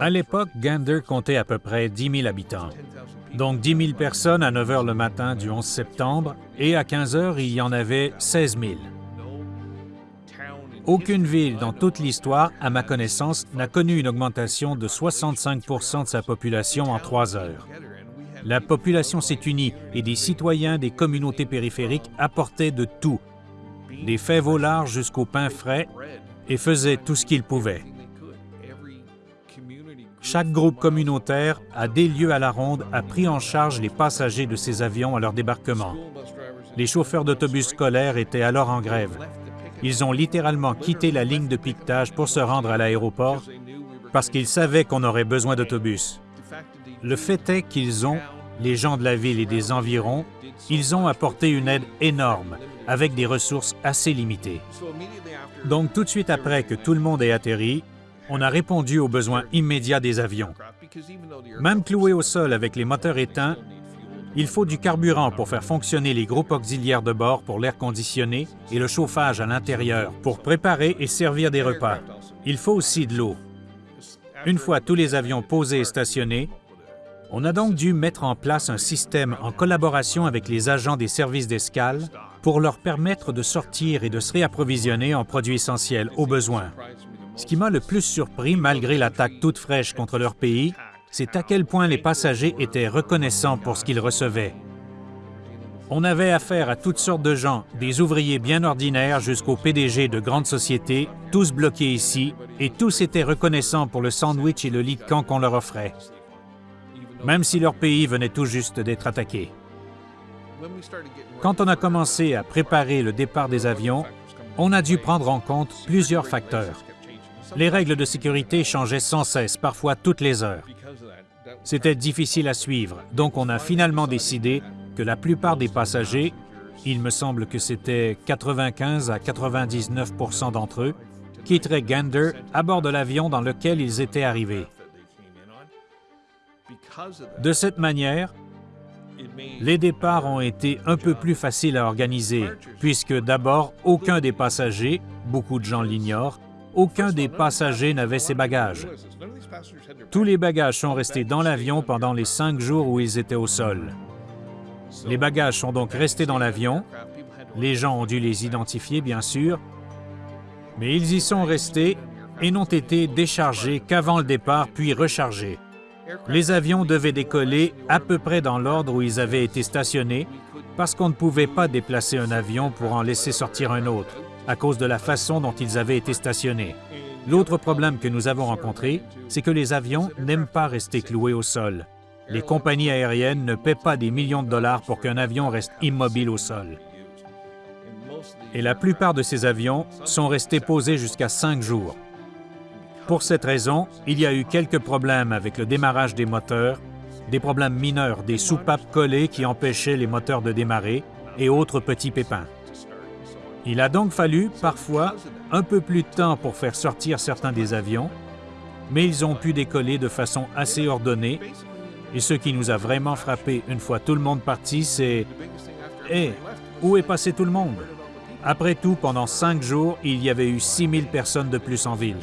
À l'époque, Gander comptait à peu près 10 000 habitants. Donc 10 000 personnes à 9 h le matin du 11 septembre, et à 15 h, il y en avait 16 000. Aucune ville dans toute l'histoire, à ma connaissance, n'a connu une augmentation de 65% de sa population en trois heures. La population s'est unie et des citoyens des communautés périphériques apportaient de tout, des faits volards jusqu'au pain frais, et faisaient tout ce qu'ils pouvaient. Chaque groupe communautaire, à des lieux à la ronde, a pris en charge les passagers de ces avions à leur débarquement. Les chauffeurs d'autobus scolaires étaient alors en grève. Ils ont littéralement quitté la ligne de piquetage pour se rendre à l'aéroport parce qu'ils savaient qu'on aurait besoin d'autobus. Le fait est qu'ils ont, les gens de la ville et des environs, ils ont apporté une aide énorme avec des ressources assez limitées. Donc tout de suite après que tout le monde ait atterri, on a répondu aux besoins immédiats des avions. Même cloués au sol avec les moteurs éteints, il faut du carburant pour faire fonctionner les groupes auxiliaires de bord pour l'air conditionné et le chauffage à l'intérieur pour préparer et servir des repas. Il faut aussi de l'eau. Une fois tous les avions posés et stationnés, on a donc dû mettre en place un système en collaboration avec les agents des services d'escale pour leur permettre de sortir et de se réapprovisionner en produits essentiels au besoin. Ce qui m'a le plus surpris, malgré l'attaque toute fraîche contre leur pays, c'est à quel point les passagers étaient reconnaissants pour ce qu'ils recevaient. On avait affaire à toutes sortes de gens, des ouvriers bien ordinaires jusqu'aux PDG de grandes sociétés, tous bloqués ici, et tous étaient reconnaissants pour le sandwich et le lit de camp qu'on leur offrait, même si leur pays venait tout juste d'être attaqué. Quand on a commencé à préparer le départ des avions, on a dû prendre en compte plusieurs facteurs. Les règles de sécurité changeaient sans cesse, parfois toutes les heures. C'était difficile à suivre, donc on a finalement décidé que la plupart des passagers, il me semble que c'était 95 à 99% d'entre eux, quitteraient Gander à bord de l'avion dans lequel ils étaient arrivés. De cette manière, les départs ont été un peu plus faciles à organiser, puisque d'abord, aucun des passagers, beaucoup de gens l'ignorent, aucun des passagers n'avait ses bagages. Tous les bagages sont restés dans l'avion pendant les cinq jours où ils étaient au sol. Les bagages sont donc restés dans l'avion. Les gens ont dû les identifier, bien sûr, mais ils y sont restés et n'ont été déchargés qu'avant le départ, puis rechargés. Les avions devaient décoller à peu près dans l'ordre où ils avaient été stationnés parce qu'on ne pouvait pas déplacer un avion pour en laisser sortir un autre à cause de la façon dont ils avaient été stationnés. L'autre problème que nous avons rencontré, c'est que les avions n'aiment pas rester cloués au sol. Les compagnies aériennes ne paient pas des millions de dollars pour qu'un avion reste immobile au sol. Et la plupart de ces avions sont restés posés jusqu'à cinq jours. Pour cette raison, il y a eu quelques problèmes avec le démarrage des moteurs, des problèmes mineurs, des soupapes collées qui empêchaient les moteurs de démarrer et autres petits pépins. Il a donc fallu, parfois, un peu plus de temps pour faire sortir certains des avions, mais ils ont pu décoller de façon assez ordonnée. Et ce qui nous a vraiment frappé une fois tout le monde parti, c'est « Hé, où est passé tout le monde? » Après tout, pendant cinq jours, il y avait eu 6000 personnes de plus en ville.